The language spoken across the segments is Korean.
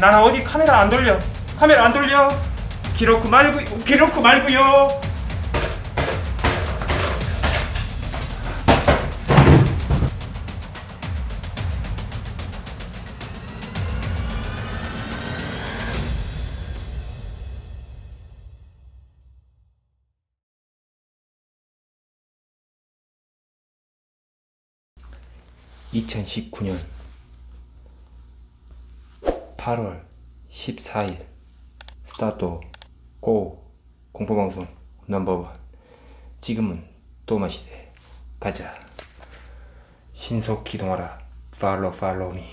나는 어디 카메라 안 돌려. 카메라 안 돌려. 기록구 말고 기록구 말고요. (2019년 8월 14일. 스타트 고 공포방송 넘버원. 지금은 또마 시대 가자. 신속 기동하라. 팔로 팔로미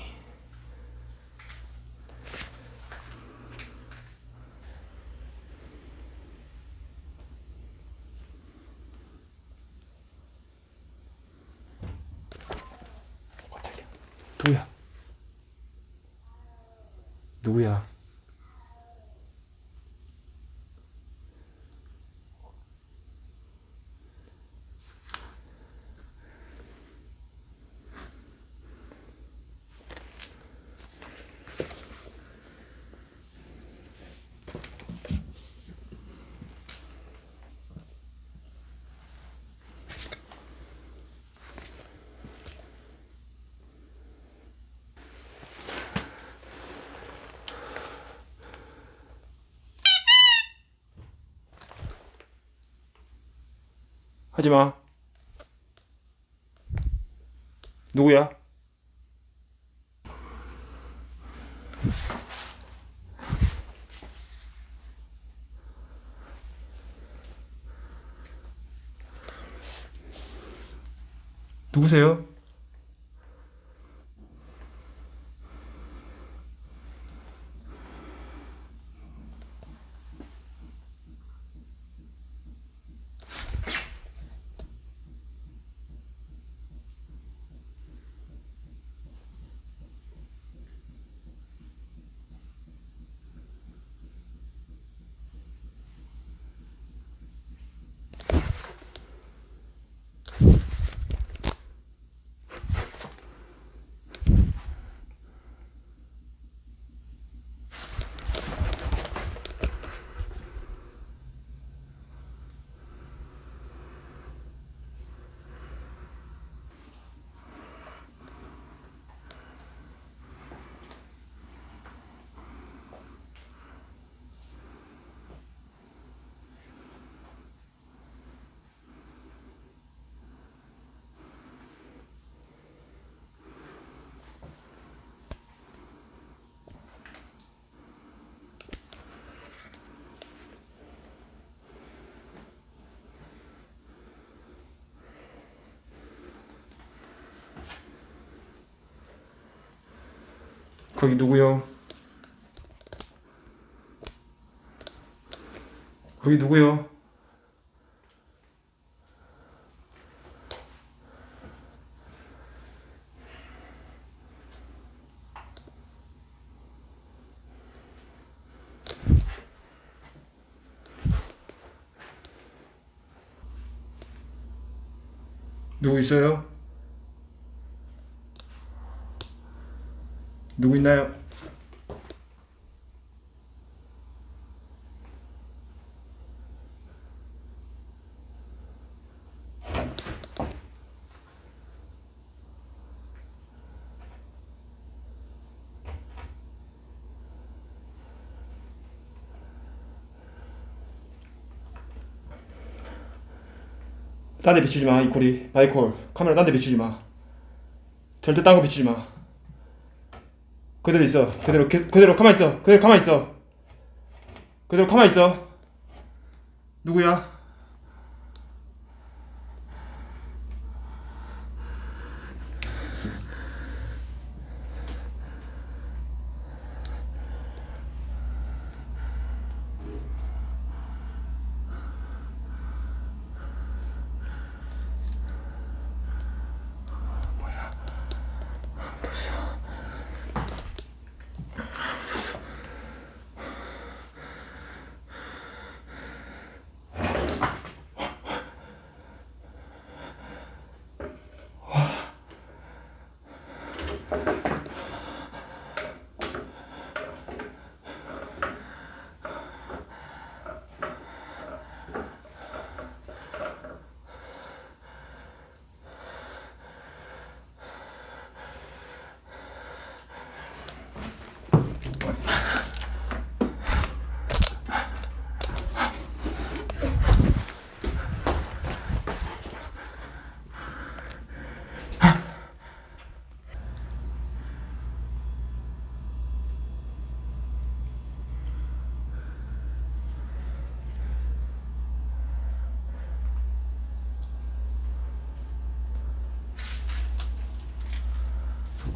깜짝이야 누구야 누구야 하지마 누구야? 누구세요? 거기 누구요? 거기 누구요? 누구 있어요? 누구 있나요? 딴데 비추지 마, 이코리. 마이콜. 카메라 딴데 비추지 마. 절대 딴 거 비추지 마. 그대로 있어. 그대로 그, 그대로 가만 있어. 그대로 가만 있어. 그대로 가만 있어. 누구야?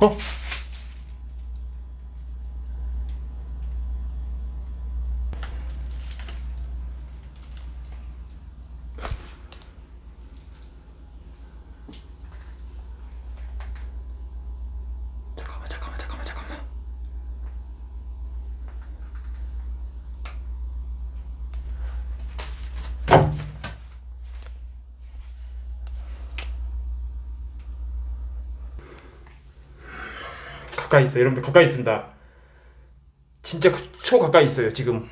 어? 잠깐만 잠깐만 잠깐만 잠깐만 가까이 있어요. 여러분들 가까이 있습니다. 진짜 그초 가까이 있어요 지금.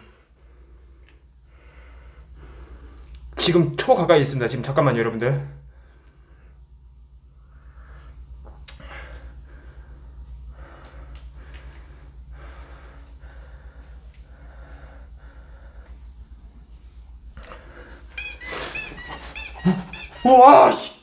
지금 초 가까이 있습니다 지금. 잠깐만요 여러분들. 우와 씨.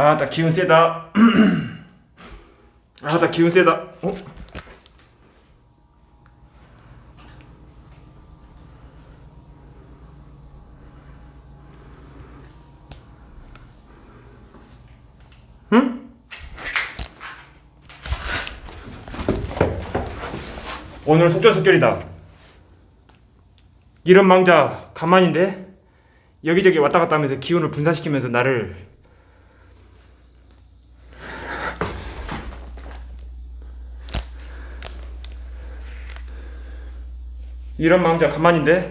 아, 나 기운 세다. 아, 나 기운 세다. 어? 응? 오늘 속전속결이다. 이런 망자 가만인데 여기저기 왔다 갔다 하면서 기운을 분산시키면서 나를 이런 망자 가만인데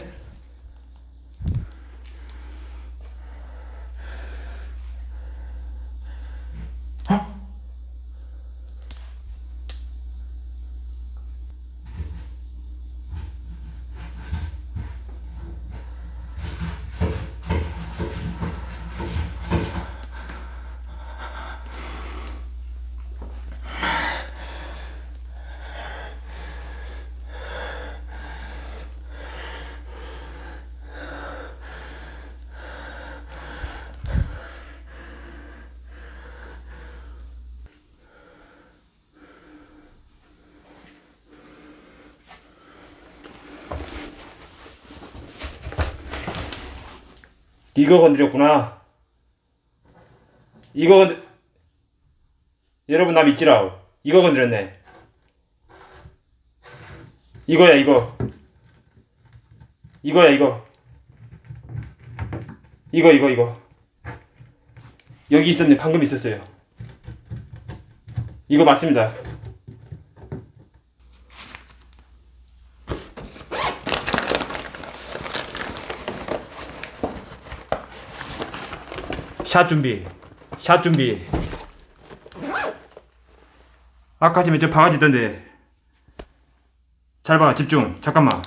이거 건드렸구나. 이거 건드... 여러분 나 믿지라. 이거 건드렸네. 이거야 이거. 이거야 이거. 이거 이거 이거. 여기 있었네. 방금 있었어요. 이거 맞습니다. 샷 준비. 샷 준비. 아까 전에 저 바가지 있던데. 잘 봐, 집중. 잠깐만.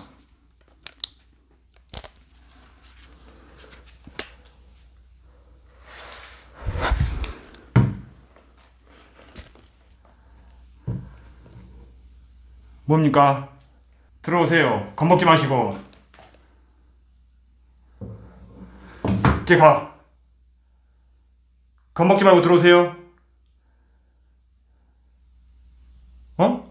뭡니까? 들어오세요. 겁먹지 마시고. 이제 가. 겁먹지 말고 들어오세요. 어?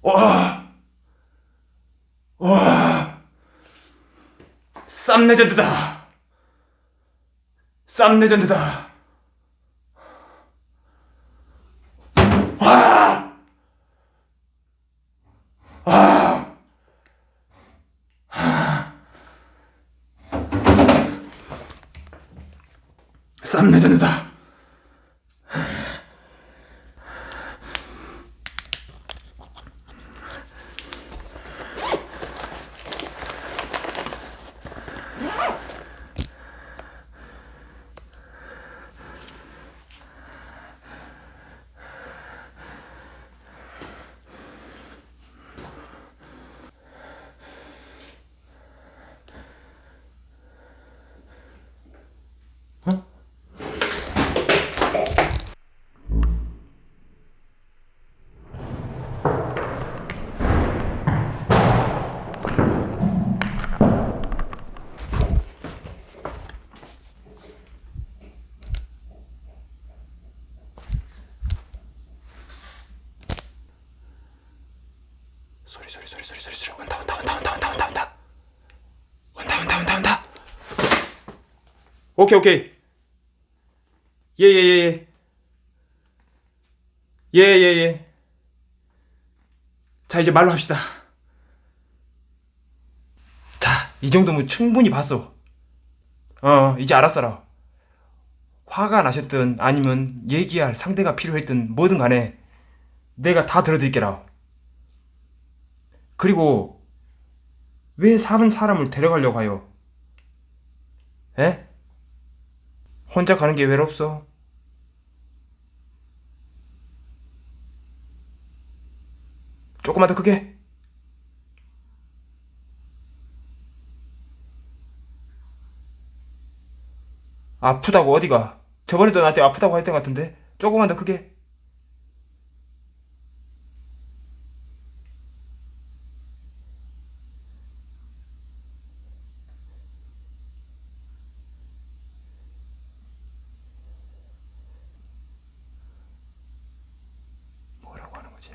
와, 와, 쌈 레전드다. 쌈 레전드다. 오케이 오케이. 예예예예. 예예예. 자 이제 말로 합시다. 자 이 정도면 충분히 봤어. 어 이제 알았어라. 화가 나셨든 아니면 얘기할 상대가 필요했든 뭐든 간에 내가 다 들어드릴게라. 그리고 왜 사는 사람을 데려가려고 하요? 에? 혼자 가는 게 외롭소? 조금만 더 크게. 아프다고 어디가? 저번에도 나한테 아프다고 했던 것 같은데? 조금만 더 크게. 뭐라고 하는 거지?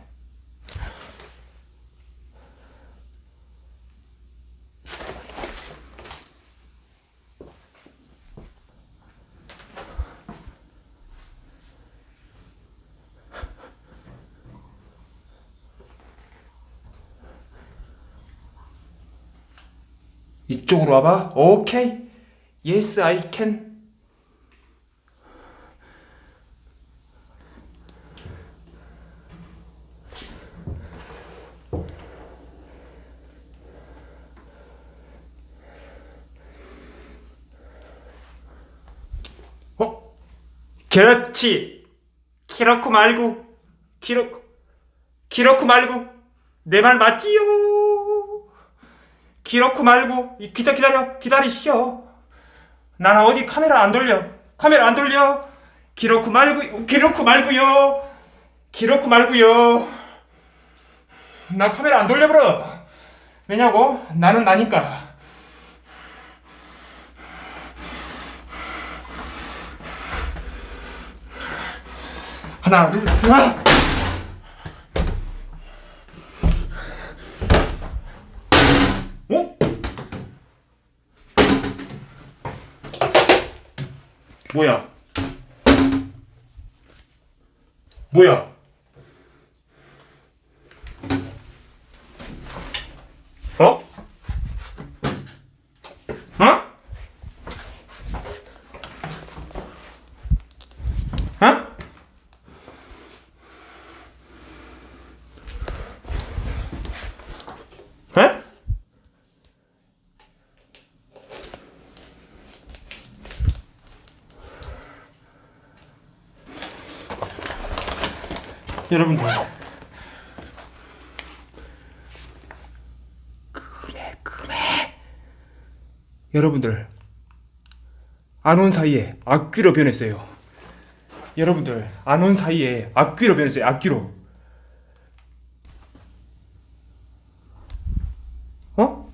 이쪽으로 와봐. 오케이. Yes, I can. 어? 그렇지. 기렇고 말고, 기렇고, 기렇고 말고, 내 말 맞지요? 기렇고 말고, 이 기다 기다려, 기다리시오. 나는 어디 카메라 안 돌려. 카메라 안 돌려. 기렇고 말고, 기렇고 말고요. 기렇고 말고요. 나 카메라 안 돌려버려. 왜냐고? 나는 나니까. 하나, 둘, 하나. 어? 뭐야? 뭐야? 어? 어? 어? 에? 여러분들 금해 금해 여러분들 안 온 사이에 악귀로 변했어요 여러분들 안 온 사이에 악귀로 변했어요 악귀로 어?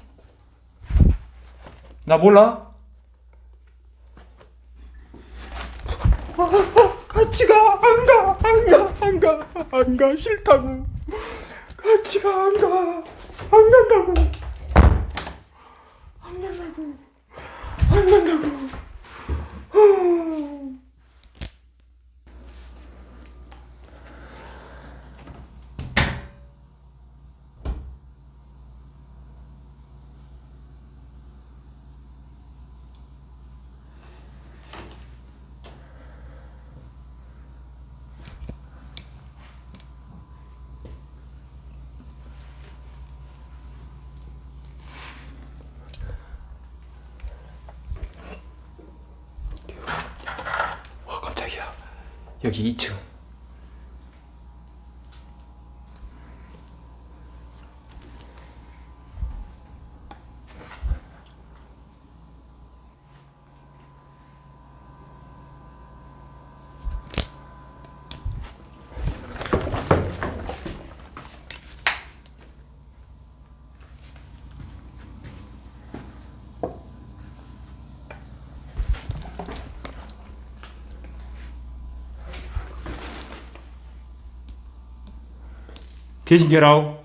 나 몰라? 같이 가, 안 가, 안 가, 안 가, 안 가, 싫다고. 같이 가, 안 가, 안 간다고. 안 간다고. 안 간다고. 여기 2층. 계신게라우?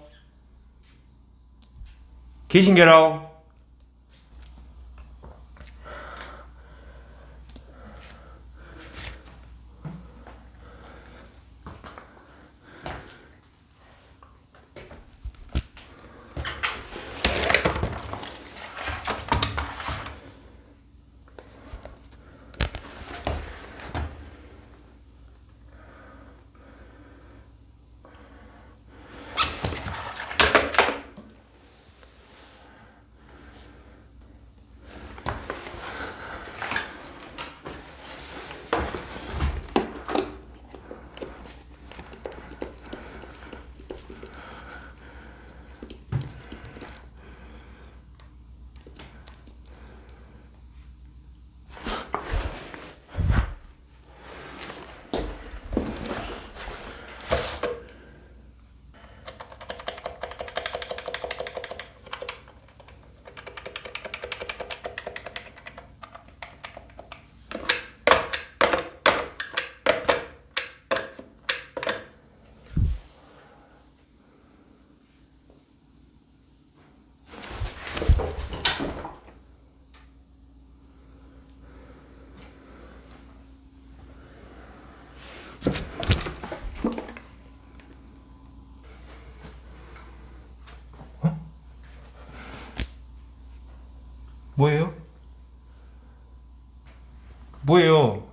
계신게라우? 뭐예요? 뭐예요?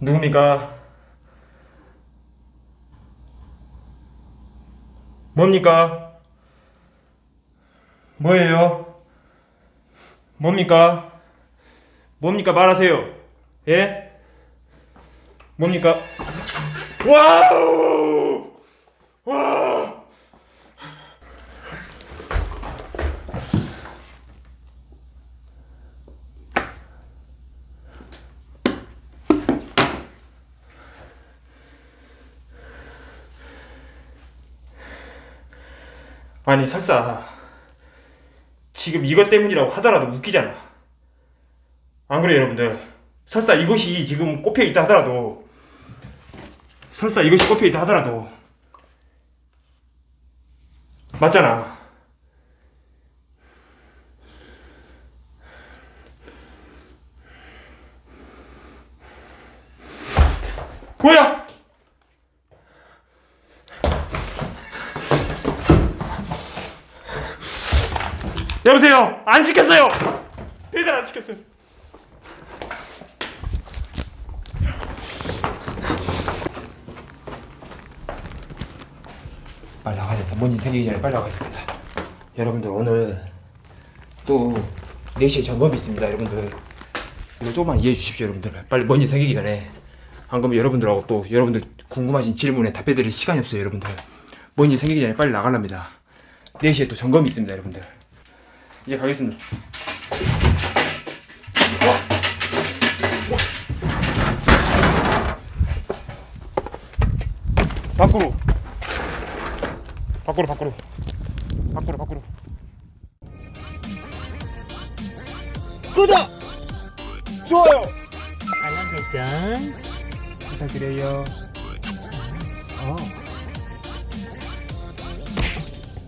누굽니까? 뭡니까? 뭐예요? 뭡니까? 뭡니까 말하세요. 예? 뭡니까? 와우! 와! 아니 설사. 지금 이것 때문이라고 하더라도 웃기잖아. 안 그래요 여러분들? 설사 이것이 지금 꼽혀 있다 하더라도 설사 이것이 꼽혀 있다 하더라도 맞잖아. 뭐야 여보세요? 안 시켰어요. 배달 안 시켰어요. 빨리 나가야겠다 뭔일 생기기 전에 빨리 나가겠습니다. 여러분들 오늘 또 4시에 점검이 있습니다 여러분들. 이거 조금만 이해해 주십시오 여러분들. 빨리 뭔일 생기기 전에. 안 그러면 여러분들하고 또 여러분들 궁금하신 질문에 답해 드릴 시간이 없어요 여러분들. 뭔일 생기기 전에 빨리 나가랍니다. 4시에 또 점검이 있습니다 여러분들 이제 가겠습니다 밖으로 밖으로 밖으로 밖으로 밖으로 구독! 좋아요! 알람 설정 부탁드려요 어.